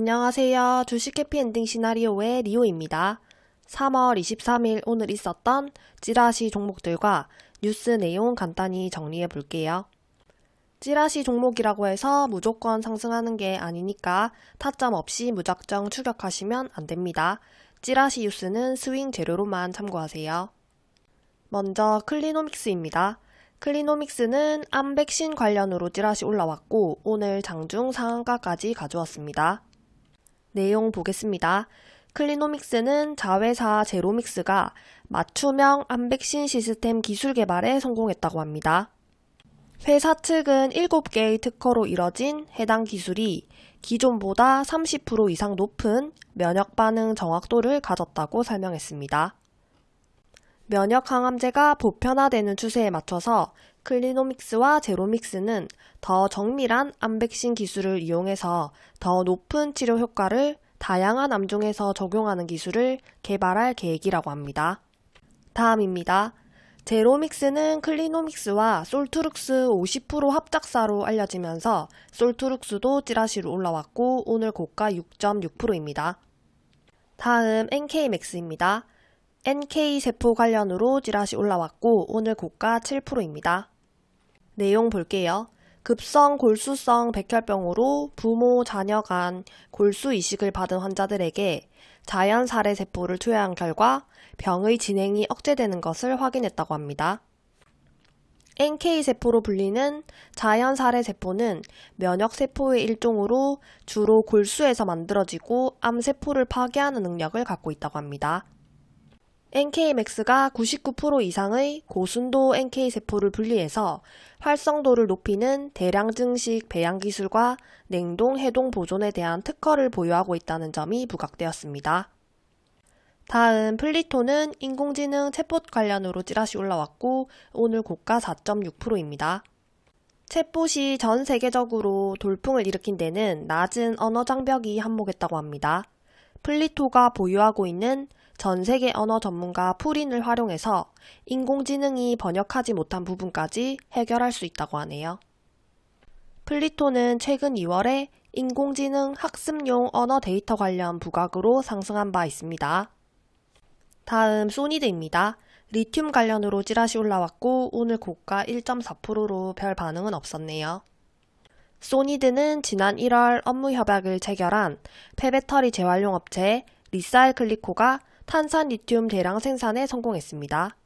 안녕하세요. 주식 해피엔딩 시나리오의 리오입니다. 3월 23일 오늘 있었던 찌라시 종목들과 뉴스 내용 간단히 정리해 볼게요. 찌라시 종목이라고 해서 무조건 상승하는 게 아니니까 타점 없이 무작정 추격하시면 안 됩니다. 찌라시 뉴스는 스윙 재료로만 참고하세요. 먼저 클리노믹스입니다. 클리노믹스는 암 백신 관련으로 찌라시 올라왔고 오늘 장중 상한가까지 가져왔습니다. 내용 보겠습니다. 클리노믹스는 자회사 제로믹스가 맞춤형 암 백신 시스템 기술 개발에 성공했다고 합니다. 회사 측은 7개의 특허로 이뤄진 해당 기술이 기존보다 30% 이상 높은 면역 반응 정확도를 가졌다고 설명했습니다. 면역 항암제가 보편화되는 추세에 맞춰서 클리노믹스와 제로믹스는 더 정밀한 암백신 기술을 이용해서 더 높은 치료 효과를 다양한 암종에서 적용하는 기술을 개발할 계획이라고 합니다. 다음입니다. 제로믹스는 클리노믹스와 솔트룩스 50% 합작사로 알려지면서 솔트룩스도 찌라시로 올라왔고 오늘 고가 6.6%입니다. 다음 NK맥스입니다. NK세포 관련으로 찌라시 올라왔고 오늘 고가 7%입니다. 내용 볼게요. 급성 골수성 백혈병으로 부모, 자녀 간 골수 이식을 받은 환자들에게 자연 살해 세포를 투여한 결과 병의 진행이 억제되는 것을 확인했다고 합니다. NK세포로 불리는 자연 살해 세포는 면역세포의 일종으로 주로 골수에서 만들어지고 암세포를 파괴하는 능력을 갖고 있다고 합니다. NK맥스가 99% 이상의 고순도 NK세포를 분리해서 활성도를 높이는 대량 증식 배양 기술과 냉동 해동 보존에 대한 특허를 보유하고 있다는 점이 부각되었습니다. 다음 플리토는 인공지능 챗봇 관련으로 찌라시 올라왔고 오늘 고가 4.6%입니다. 챗봇이 전 세계적으로 돌풍을 일으킨 데는 낮은 언어 장벽이 한몫했다고 합니다. 플리토가 보유하고 있는 전 세계 언어 전문가 풀인을 활용해서 인공지능이 번역하지 못한 부분까지 해결할 수 있다고 하네요. 플리토는 최근 2월에 인공지능 학습용 언어 데이터 관련 부각으로 상승한 바 있습니다. 다음 소니드입니다. 리튬 관련으로 찌라시 올라왔고 오늘 고가 1.4%로 별 반응은 없었네요. 소니드는 지난 1월 업무 협약을 체결한 폐배터리 재활용 업체 리사이클리코가 탄산 리튬 대량 생산에 성공했습니다.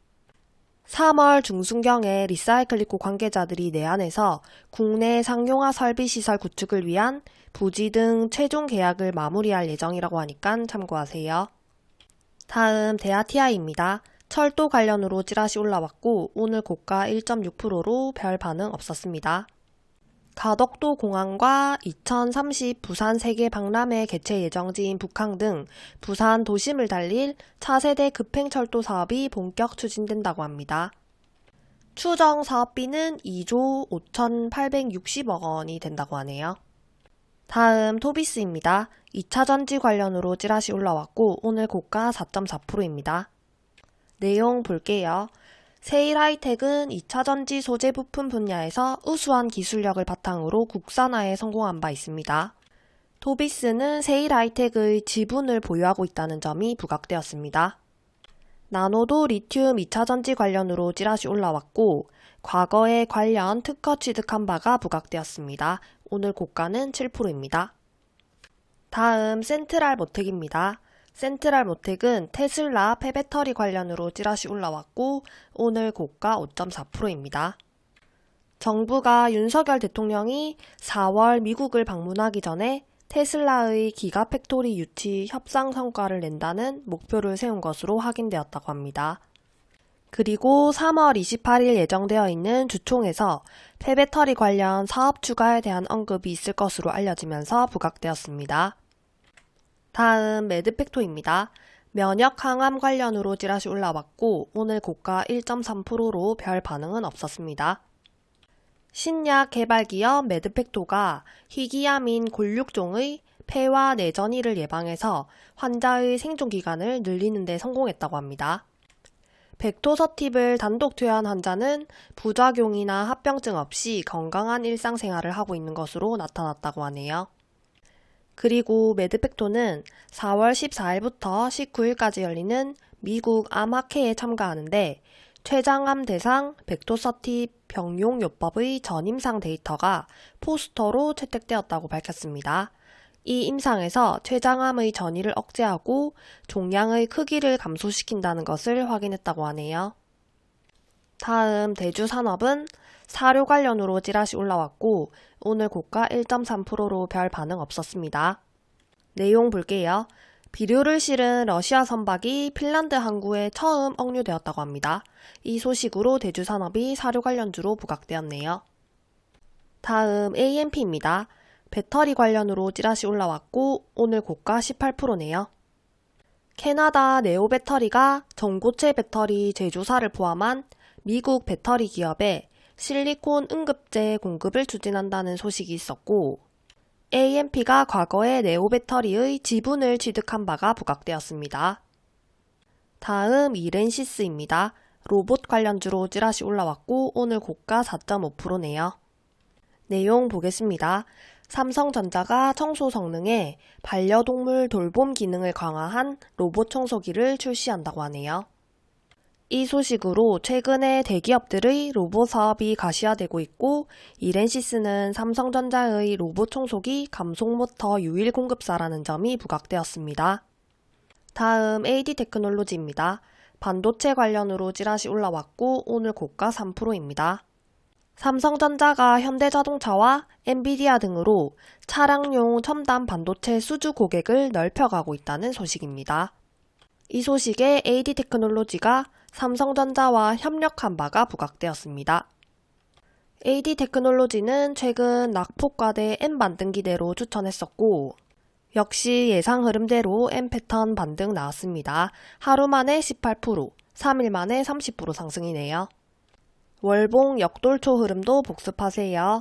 3월 중순경에 리사이클리코 관계자들이 내한해서 국내 상용화 설비 시설 구축을 위한 부지 등 최종 계약을 마무리할 예정이라고 하니까 참고하세요. 다음 대아티아이입니다. 철도 관련으로 찌라시 올라왔고 오늘 고가 1.6%로 별 반응 없었습니다. 가덕도 공항과 2030 부산 세계 박람회 개최 예정지인 북항 등 부산 도심을 달릴 차세대 급행철도 사업이 본격 추진된다고 합니다. 추정 사업비는 2조 5,860억 원이 된다고 하네요. 다음 토비스입니다. 2차 전지 관련으로 찌라시 올라왔고 오늘 고가 4.4%입니다. 내용 볼게요. 세일 하이텍은 2차 전지 소재 부품 분야에서 우수한 기술력을 바탕으로 국산화에 성공한 바 있습니다. 토비스는 세일 하이텍의 지분을 보유하고 있다는 점이 부각되었습니다. 나노도 리튬 2차 전지 관련으로 찌라시 올라왔고 과거에 관련 특허 취득한 바가 부각되었습니다. 오늘 고가는 7%입니다. 다음 센트랄 모텍입니다. 센트랄 모텍은 테슬라 폐배터리 관련으로 찌라시 올라왔고 오늘 고가 5.4%입니다. 정부가 윤석열 대통령이 4월 미국을 방문하기 전에 테슬라의 기가팩토리 유치 협상 성과를 낸다는 목표를 세운 것으로 확인되었다고 합니다. 그리고 3월 28일 예정되어 있는 주총에서 폐배터리 관련 사업 추가에 대한 언급이 있을 것으로 알려지면서 부각되었습니다. 다음 매드팩토입니다. 면역 항암 관련으로 찌라시 올라왔고 오늘 고가 1.3%로 별 반응은 없었습니다. 신약 개발 기업 매드팩토가 희귀암인 골육종의 폐와 내전이를 예방해서 환자의 생존 기간을 늘리는 데 성공했다고 합니다. 벡토서팁을 단독 투여한 환자는 부작용이나 합병증 없이 건강한 일상생활을 하고 있는 것으로 나타났다고 하네요. 그리고 매드팩토는 4월 14일부터 19일까지 열리는 미국 암학회에 참가하는데 췌장암 대상 벡토서티 병용요법의 전임상 데이터가 포스터로 채택되었다고 밝혔습니다. 이 임상에서 췌장암의 전이를 억제하고 종양의 크기를 감소시킨다는 것을 확인했다고 하네요. 다음 대주산업은 사료 관련으로 찌라시 올라왔고 오늘 고가 1.3%로 별 반응 없었습니다. 내용 볼게요. 비료를 실은 러시아 선박이 핀란드 항구에 처음 억류되었다고 합니다. 이 소식으로 대주 산업이 사료 관련주로 부각되었네요. 다음 AMP입니다. 배터리 관련으로 찌라시 올라왔고 오늘 고가 18%네요. 캐나다 네오 배터리가 전고체 배터리 제조사를 포함한 미국 배터리 기업에 실리콘 응급제 공급을 추진한다는 소식이 있었고 AMP가 과거에 네오 배터리의 지분을 취득한 바가 부각되었습니다. 다음 이렌시스입니다. 로봇 관련주로 찌라시 올라왔고 오늘 고가 4.5%네요. 내용 보겠습니다. 삼성전자가 청소 성능에 반려동물 돌봄 기능을 강화한 로봇 청소기를 출시한다고 하네요. 이 소식으로 최근에 대기업들의 로봇 사업이 가시화되고 있고 이렌시스는 삼성전자의 로봇 청소기 감속모터 유일 공급사라는 점이 부각되었습니다. 다음 AD 테크놀로지입니다. 반도체 관련으로 찌라시 올라왔고 오늘 고가 3%입니다. 삼성전자가 현대자동차와 엔비디아 등으로 차량용 첨단 반도체 수주 고객을 넓혀가고 있다는 소식입니다. 이 소식에 AD 테크놀로지가 삼성전자와 협력한 바가 부각되었습니다. AD 테크놀로지는 최근 낙폭과대 M 반등기대로 추천했었고 역시 예상 흐름대로 M 패턴 반등 나왔습니다. 하루 만에 18%, 3일 만에 30% 상승이네요. 월봉 역돌초 흐름도 복습하세요.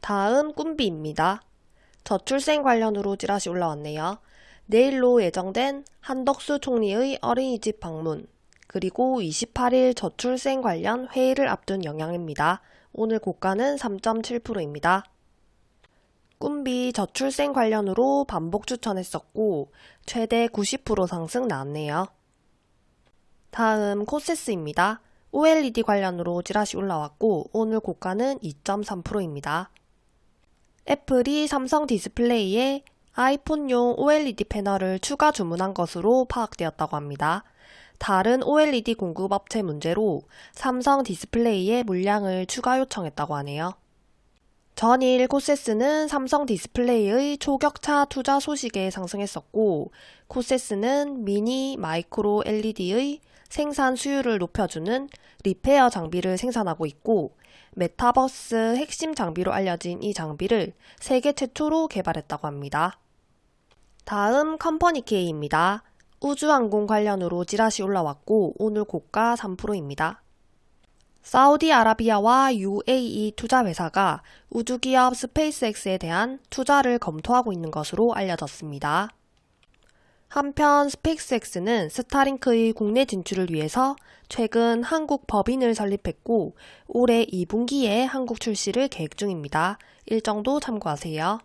다음 꿈비입니다. 저출생 관련으로 찌라시 올라왔네요. 내일로 예정된 한덕수 총리의 어린이집 방문, 그리고 28일 저출생 관련 회의를 앞둔 영향입니다. 오늘 고가는 3.7%입니다. 꿈비 저출생 관련으로 반복 추천했었고 최대 90% 상승 나왔네요. 다음 코세스입니다. OLED 관련으로 찌라시 올라왔고 오늘 고가는 2.3%입니다. 애플이 삼성 디스플레이에 아이폰용 OLED 패널을 추가 주문한 것으로 파악되었다고 합니다. 다른 OLED 공급업체 문제로 삼성 디스플레이에 물량을 추가 요청했다고 하네요. 전일 코세스는 삼성 디스플레이의 초격차 투자 소식에 상승했었고 코세스는 미니 마이크로 LED의 생산 수율을 높여주는 repair 장비를 생산하고 있고 메타버스 핵심 장비로 알려진 이 장비를 세계 최초로 개발했다고 합니다. 다음 컴퍼니 K입니다. 우주항공 관련으로 지라시 올라왔고 오늘 고가 3%입니다. 사우디아라비아와 UAE 투자회사가 우주기업 스페이스X에 대한 투자를 검토하고 있는 것으로 알려졌습니다. 한편 스페이스X는 스타링크의 국내 진출을 위해서 최근 한국 법인을 설립했고 올해 2분기에 한국 출시를 계획 중입니다. 일정도 참고하세요.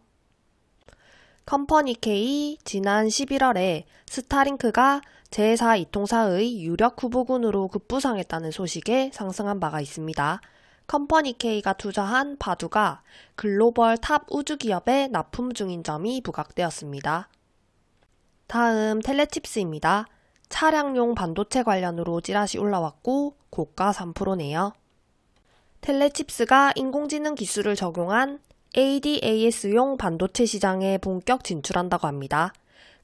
컴퍼니 K 지난 11월에 스타링크가 제4 이통사의 유력 후보군으로 급부상했다는 소식에 상승한 바가 있습니다. 컴퍼니 K가 투자한 바두가 글로벌 top 우주기업에 납품 중인 점이 부각되었습니다. 다음 텔레칩스입니다. 차량용 반도체 관련으로 찌라시 올라왔고 고가 3%네요. 텔레칩스가 인공지능 기술을 적용한 ADAS용 반도체 시장에 본격 진출한다고 합니다.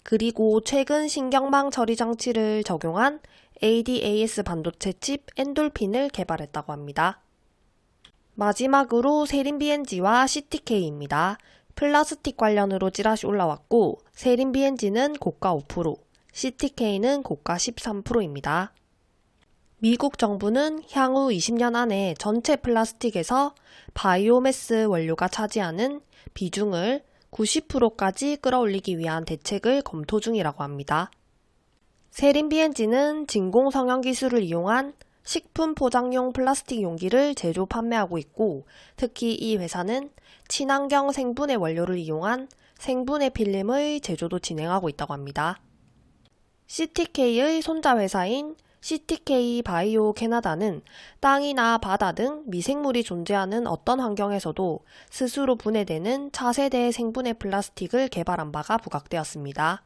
그리고 최근 신경망 처리 장치를 적용한 ADAS 반도체 칩 엔돌핀을 개발했다고 합니다. 마지막으로 세린비엔지와 CTK입니다. 플라스틱 관련으로 찌라시 올라왔고 세린비엔지는 고가 5%, CTK는 고가 13%입니다. 미국 정부는 향후 20년 안에 전체 플라스틱에서 바이오매스 원료가 차지하는 비중을 90%까지 끌어올리기 위한 대책을 검토 중이라고 합니다. 세린 BNG는 진공 성형 기술을 이용한 식품 포장용 플라스틱 용기를 제조 판매하고 있고 특히 이 회사는 친환경 생분해 원료를 이용한 생분해 필름의 제조도 진행하고 있다고 합니다. CTK의 손자 회사인 CTK 바이오 캐나다는 땅이나 바다 등 미생물이 존재하는 어떤 환경에서도 스스로 분해되는 차세대 생분해 플라스틱을 개발한 바가 부각되었습니다.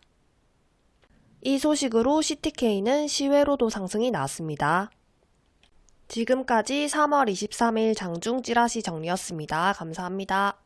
이 소식으로 CTK는 시외로도 상승이 나왔습니다. 지금까지 3월 23일 장중 찌라시 정리였습니다. 감사합니다.